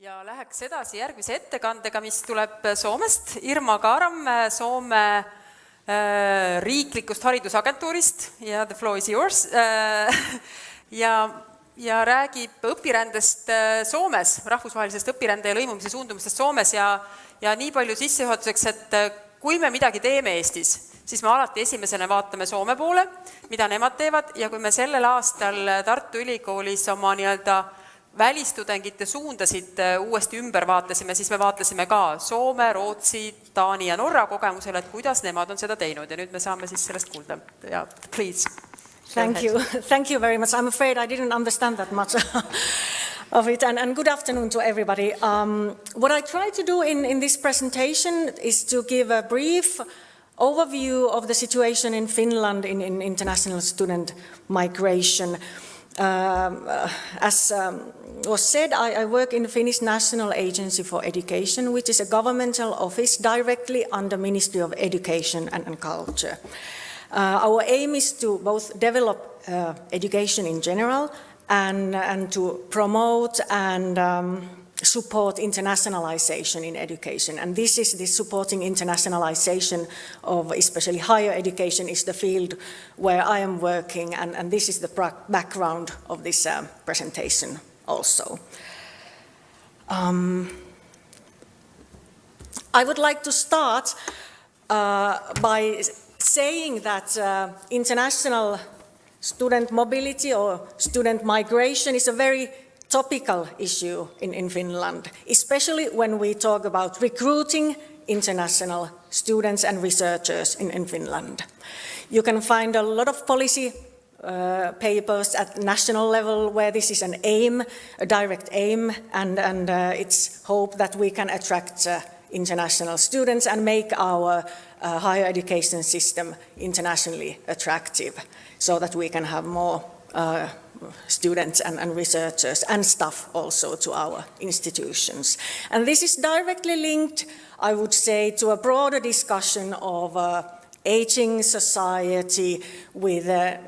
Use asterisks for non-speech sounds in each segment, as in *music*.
ja läheks edasi järgmise ettekandega, mis tuleb Soomest, Irma Kaaram Soome äh, riiklikust haridusagentuurist. Ja the floor is yours. Äh, ja, ja räägib õpirändest äh, Soomes, rahvusvahelisest õpirände ja lõimumise suundumustest Soomes. Ja, ja nii palju sissejuhatuseks, et kui me midagi teeme Eestis, siis me alati esimesena vaatame Soome poole, mida nemad teevad. Ja kui me sellel aastal Tartu Ülikoolis oma nii-öelda välistudengite suundasid äh, uuesti ümber vaatasime, siis me vaatasime ka Soome, Rootsi, Taani ja Norra kogemusele, et kuidas nemad on seda teinud ja nüüd me saame siis sellest kuulda ja please. Thank you, *laughs* thank you very much. I'm afraid I didn't understand that much *laughs* of it and, and good afternoon to everybody. Um, what I try to do in, in this presentation is to give a brief overview of the situation in Finland in, in international student migration. Um, uh, as um, was said, I, I, work in the Finnish National Agency for Education, which is a governmental office directly under Ministry of Education and, and Culture. Uh, our aim is to both develop uh, education in general and, and to promote and um, support internationalization in education. And this is the supporting internationalization of especially higher education is the field where I am working and, and this is the background of this uh, presentation also. Um, I would like to start uh, by saying that uh, international student mobility or student migration is a very topical issue in, in Finland, especially when we talk about recruiting international students and researchers in, in Finland. You can find a lot of policy uh, papers at national level where this is an aim, a direct aim, and, and uh, it's hope that we can attract uh, international students and make our uh, higher education system internationally attractive so that we can have more uh, students and, and, researchers and staff also to our institutions. And this is directly linked, I would say, to a broader discussion of uh, aging society with uh,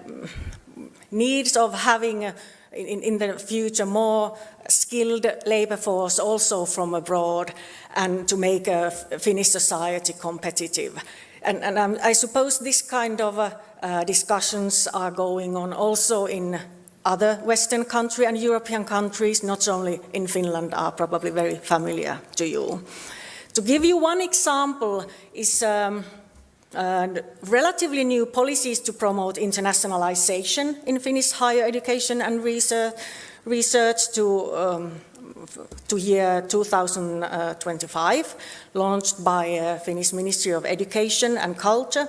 needs of having uh, in, in, the future more skilled labor force also from abroad and to make a Finnish society competitive. And, and um, I suppose this kind of uh, discussions are going on also in other Western countries and European countries, not only in Finland, are probably very familiar to you. To give you one example is um, uh, relatively new policies to promote internationalization in Finnish higher education and research, research to, um, to year 2025, launched by uh, Finnish Ministry of Education and Culture.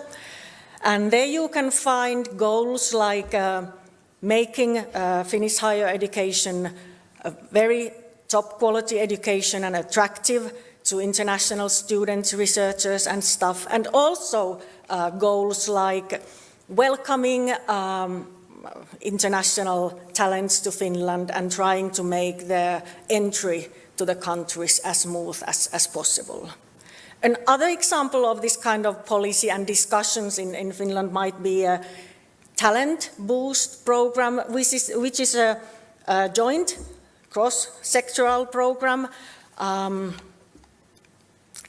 And there you can find goals like uh, making uh, Finnish higher education a very top quality education and attractive to international students, researchers and staff, and also uh, goals like welcoming um, international talents to Finland and trying to make their entry to the countries as smooth as, as possible. Another example of this kind of policy and discussions in, in Finland might be a talent boost program, which is, which is a, a joint cross-sectoral program. Um,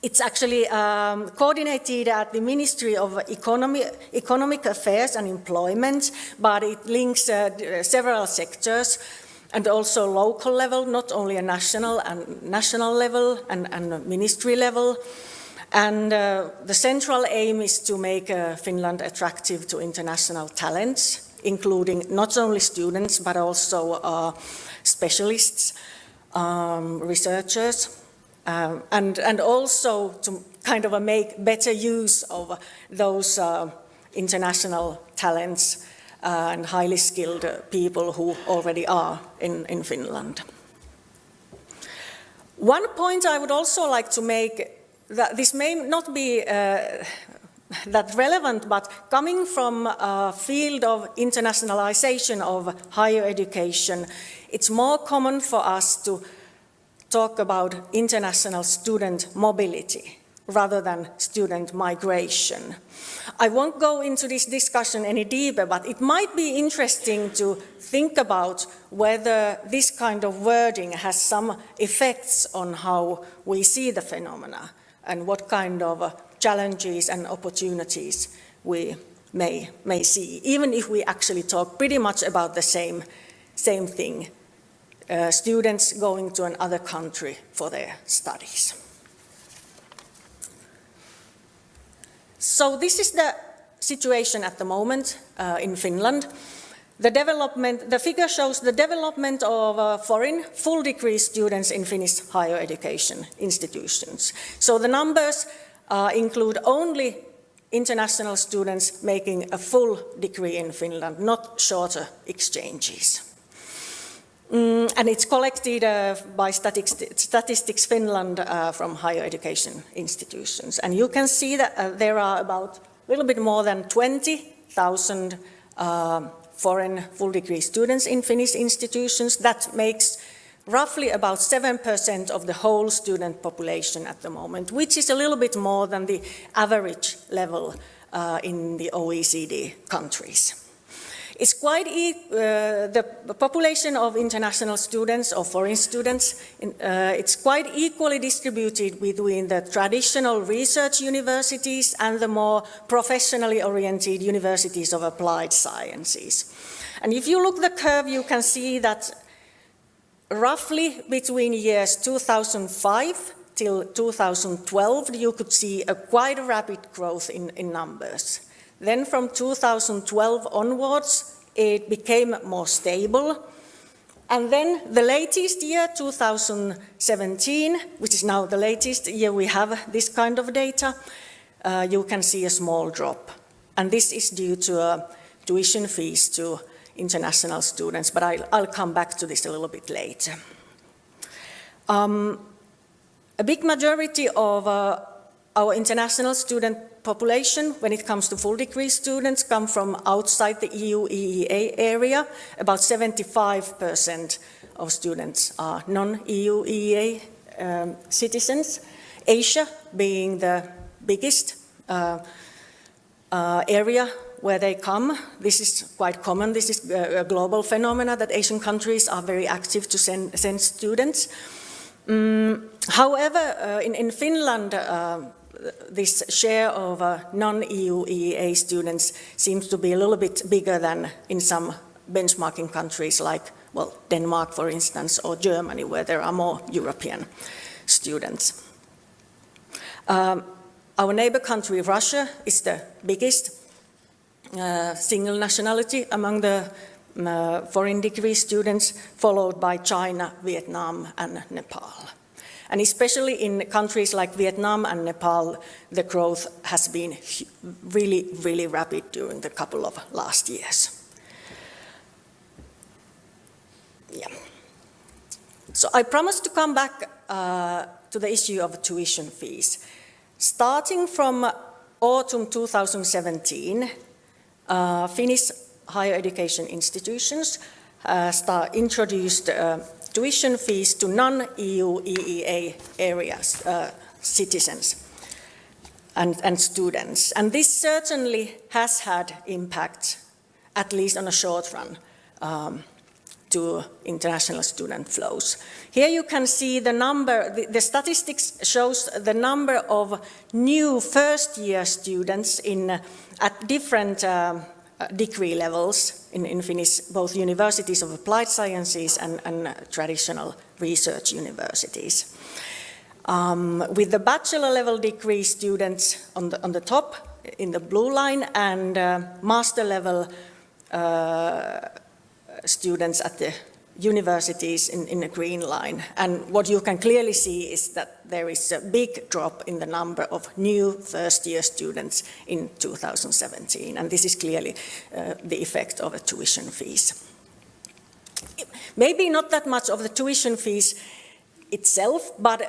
it's actually um, coordinated at the Ministry of Economy, Economic Affairs and Employment, but it links uh, several sectors and also local level, not only a national and national level and, and ministry level. And uh, the central aim is to make uh, Finland attractive to international talents, including not only students, but also uh, specialists, um, researchers, um, and, and also to kind of make better use of those uh, international talents uh, and highly skilled people who already are in, in Finland. One point I would also like to make that this may not be uh, that relevant, but coming from a field of internationalization of higher education, it's more common for us to talk about international student mobility. rather than student migration. I won't go into this discussion any deeper, but it might be interesting to think about whether this kind of wording has some effects on how we see the phenomena and what kind of uh, challenges and opportunities we may, may see, even if we actually talk pretty much about the same, same thing, uh, students going to another country for their studies. So this is the situation at the moment uh, in Finland. The development, the figure shows the development of uh, foreign full degree students in Finnish higher education institutions. So the numbers uh, include only international students making a full degree in Finland, not shorter exchanges. Mm, and it's collected uh, by Statistics, Finland uh, from higher education institutions. And you can see that uh, there are about a little bit more than 20,000 uh, foreign full degree students in Finnish institutions. That makes roughly about 7% of the whole student population at the moment, which is a little bit more than the average level uh, in the OECD countries. It's quite, e uh, the population of international students or foreign students, in, uh, it's quite equally distributed between the traditional research universities and the more professionally oriented universities of applied sciences. And if you look the curve, you can see that roughly between years 2005 till 2012, you could see a quite a rapid growth in, in numbers. Then from 2012 onwards, it became more stable. And then the latest year, 2017, which is now the latest year we have this kind of data, uh, you can see a small drop. And this is due to uh, tuition fees to international students, but I'll, I'll, come back to this a little bit later. Um, a big majority of uh, our international student population, when it comes to full degree students, come from outside the EU EEA area. About 75% of students are non-EU EEA um, citizens. Asia being the biggest uh, uh, area where they come. This is quite common. This is a global phenomenon that Asian countries are very active to send, send students. Um, however, uh, in, in, Finland, uh, this share of uh, non-EU EEA students seems to be a little bit bigger than in some benchmarking countries like, well, Denmark, for instance, or Germany, where there are more European students. Um, our neighbor country, Russia, is the biggest uh, single nationality among the uh, foreign degree students, followed by China, Vietnam and Nepal. And especially in countries like Vietnam and Nepal, the growth has been really, really rapid during the couple of last years. Yeah. So I promised to come back uh, to the issue of tuition fees. Starting from autumn 2017, uh, Finnish higher education institutions uh, introduced uh, tuition fees to non-EU EEA areas uh, citizens and, and students. And this certainly has had impact, at least on a short run, um, to international student flows. Here you can see the number, the, the, statistics shows the number of new first year students in, at different uh, degree levels in, in Finnish, both universities of applied sciences and, and traditional research universities. Um, with the bachelor level degree students on the, on the top in the blue line and uh, master level uh, students at the universities in, in the green line. And what you can clearly see is that there is a big drop in the number of new first year students in 2017. And this is clearly uh, the effect of the tuition fees. Maybe not that much of the tuition fees itself, but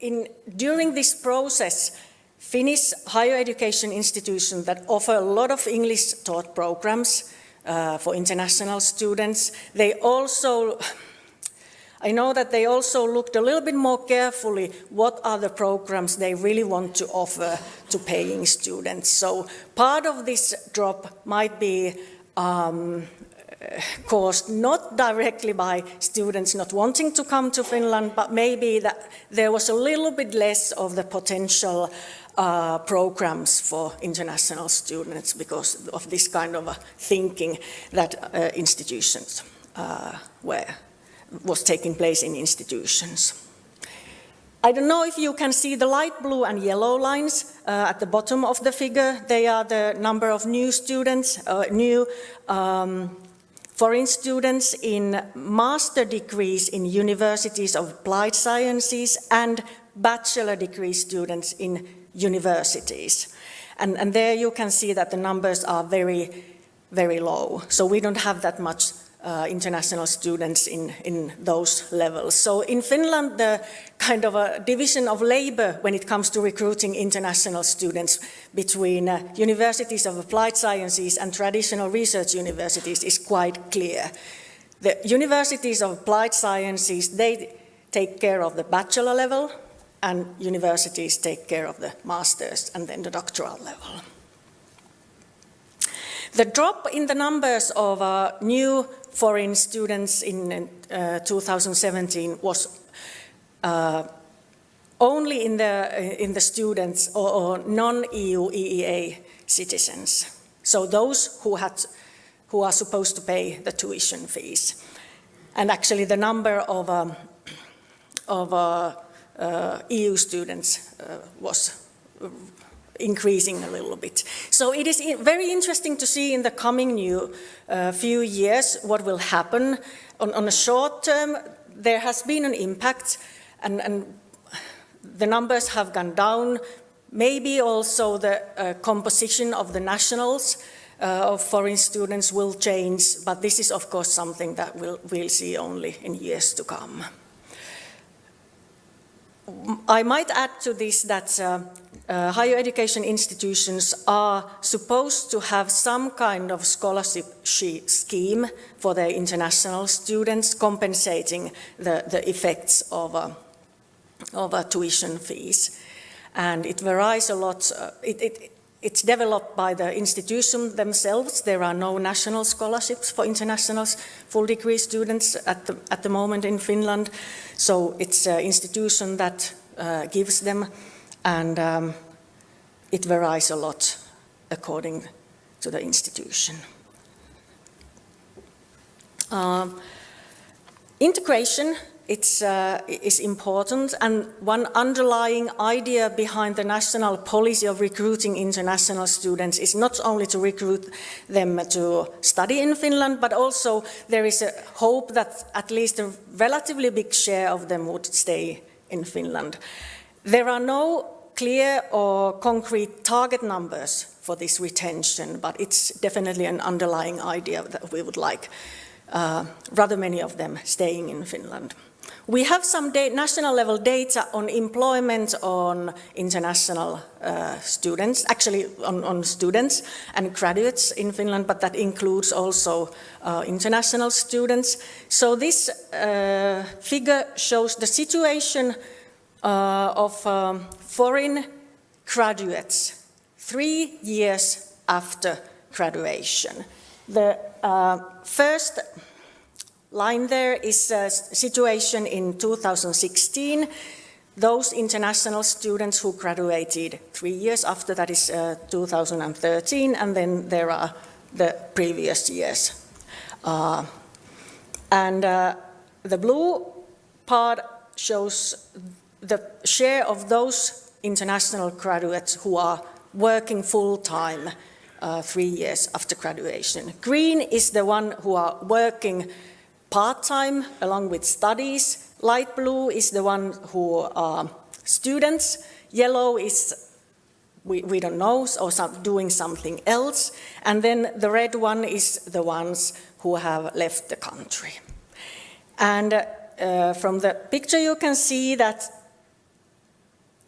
in, during this process, Finnish higher education institutions that offer a lot of English taught programs uh, for international students. They also, I know that they also looked a little bit more carefully what are the programs they really want to offer to paying students. So part of this drop might be um, caused not directly by students not wanting to come to Finland, but maybe that there was a little bit less of the potential uh, programs for international students because of this kind of thinking that uh, institutions uh, were, was taking place in institutions. I don't know if you can see the light blue and yellow lines uh, at the bottom of the figure. They are the number of new students, uh, new um, foreign students in master degrees in universities of applied sciences and bachelor degree students in universities. And, and there you can see that the numbers are very, very low. So we don't have that much uh, international students in, in those levels. So in Finland, the kind of a division of labor when it comes to recruiting international students between uh, universities of applied sciences and traditional research universities is quite clear. The universities of applied sciences, they take care of the bachelor level and universities take care of the master's and then the doctoral level. The drop in the numbers of uh, new foreign students in uh, 2017 was uh, only in the, in the students or, or non-EU EEA citizens. So those who, had, who are supposed to pay the tuition fees. And actually the number of, um, of uh, uh EU students uh, was increasing a little bit. So it is very interesting to see in the coming new uh, few years what will happen. On, on a short term, there has been an impact and, and the numbers have gone down. Maybe also the uh, composition of the nationals uh, of foreign students will change, but this is of course something that we'll, we'll see only in years to come. I might add to this that uh, uh, higher education institutions are supposed to have some kind of scholarship scheme for their international students compensating the, the effects of, uh, of uh, tuition fees. And it varies a lot. Uh, it, it, it's developed by the institution themselves. There are no national scholarships for international full degree students at the, at the moment in Finland. So it's an institution that uh, gives them and um, it varies a lot according to the institution. Um, integration it's, uh, is important and one underlying idea behind the national policy of recruiting international students is not only to recruit them to study in Finland but also there is a hope that at least a relatively big share of them would stay in Finland. There are no clear or concrete target numbers for this retention, but it's definitely an underlying idea that we would like uh, rather many of them staying in Finland. We have some national level data on employment on international uh, students, actually on, on, students and graduates in Finland, but that includes also uh, international students. So this uh, figure shows the situation uh, of um, foreign graduates three years after graduation. The uh, first line there is a situation in 2016. Those international students who graduated three years after, that is uh, 2013, and then there are the previous years. Uh, and uh, the blue part shows the share of those international graduates who are working full-time uh, three years after graduation. Green is the one who are working part-time along with studies. Light blue is the one who are students. Yellow is we, we don't know, or some, doing something else. And then the red one is the ones who have left the country. And uh, from the picture you can see that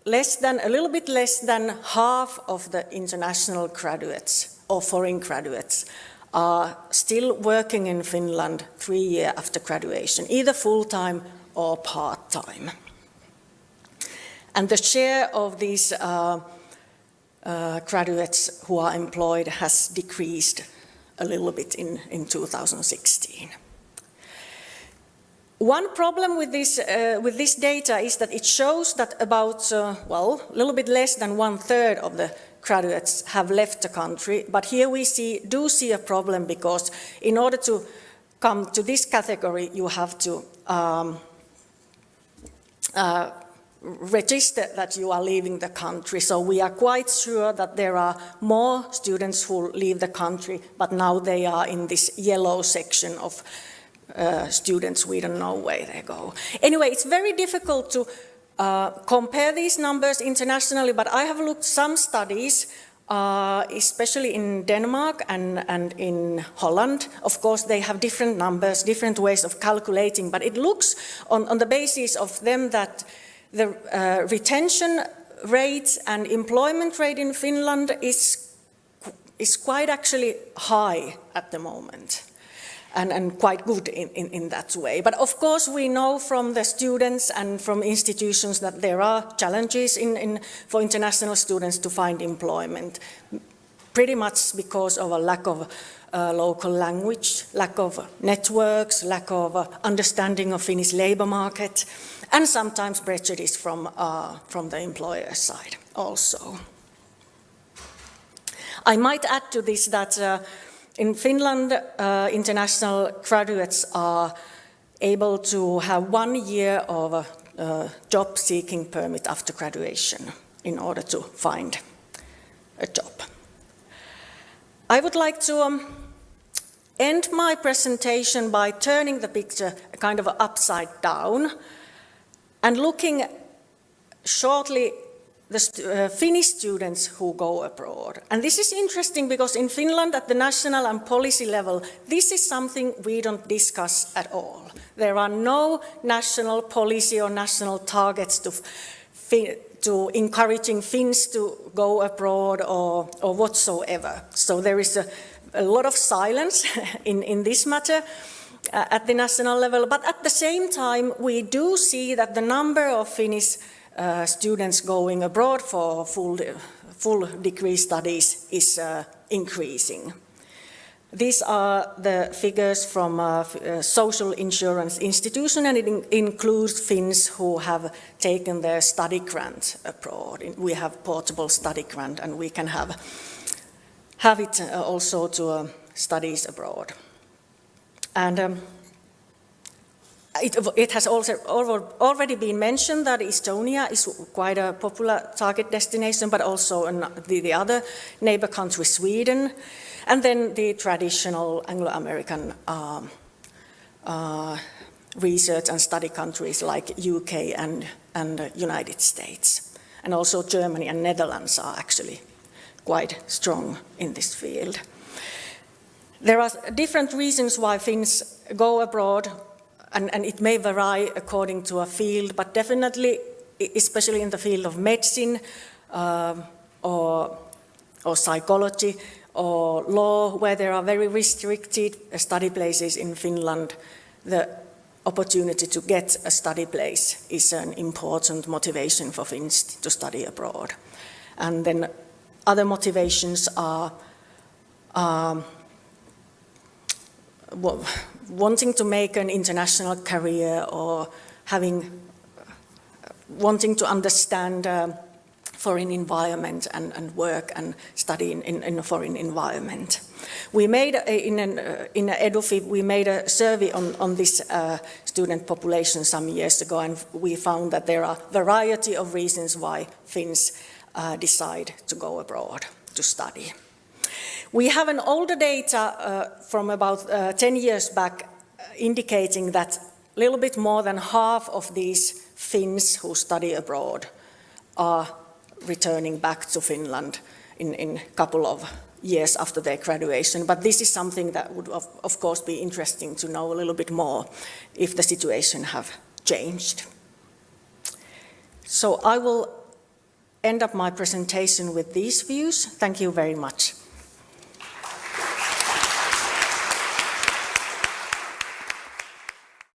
less than, a little bit less than half of the international graduates or foreign graduates are still working in Finland three years after graduation, either full-time or part-time. And the share of these uh, uh, graduates who are employed has decreased a little bit in, in 2016. One problem with this, uh, with this data is that it shows that about, uh, well, a little bit less than one third of the graduates have left the country. But here we see, do see a problem because in order to come to this category, you have to um, uh, register that you are leaving the country. So we are quite sure that there are more students who leave the country, but now they are in this yellow section of uh, students, we don't know where they go. Anyway, it's very difficult to uh, compare these numbers internationally, but I have looked some studies, uh, especially in Denmark and, and in Holland. Of course, they have different numbers, different ways of calculating, but it looks on, on the basis of them that the uh, retention rate and employment rate in Finland is, is quite actually high at the moment and, and quite good in, in, in, that way. But of course we know from the students and from institutions that there are challenges in, for international students to find employment, pretty much because of a lack of uh, local language, lack of networks, lack of uh, understanding of Finnish labour market, and sometimes prejudice from, uh, from the employer side also. I might add to this that uh, in Finland, uh, international graduates are able to have one year of a uh, job seeking permit after graduation in order to find a job. I would like to um, end my presentation by turning the picture kind of upside down and looking shortly the uh, Finnish students who go abroad. And this is interesting because in Finland at the national and policy level, this is something we don't discuss at all. There are no national policy or national targets to, to encouraging Finns to go abroad or, or whatsoever. So there is a, a lot of silence *laughs* in, in this matter. Uh, at the national level, but at the same time, we do see that the number of Finnish uh, students going abroad for full, full degree studies is uh, increasing. These are the figures from uh, social insurance institution and it in includes Finns who have taken their study grant abroad. We have portable study grant and we can have, have it uh, also to uh, studies abroad. And um, it, it, has also already been mentioned that Estonia is quite a popular target destination, but also the, the other neighbor country, Sweden, and then the traditional Anglo-American um, uh, research and study countries like UK and, and United States. And also Germany and Netherlands are actually quite strong in this field. There are different reasons why Finns go abroad and, and it may vary according to a field, but definitely, especially in the field of medicine um, or, or psychology or law, where there are very restricted study places in Finland, the opportunity to get a study place is an important motivation for Finns to study abroad. And then other motivations are um, wanting to make an international career or having, wanting to understand uh, foreign environment and, and, work and study in, in, in, a foreign environment. We made, a, in, an, uh, in EDUFI, we made a survey on, on this uh, student population some years ago and we found that there are variety of reasons why Finns uh, decide to go abroad to study. We have an older data uh, from about uh, 10 years back uh, indicating that a little bit more than half of these Finns who study abroad are returning back to Finland in, in a couple of years after their graduation. But this is something that would, of, of course, be interesting to know a little bit more if the situation have changed. So I will end up my presentation with these views. Thank you very much.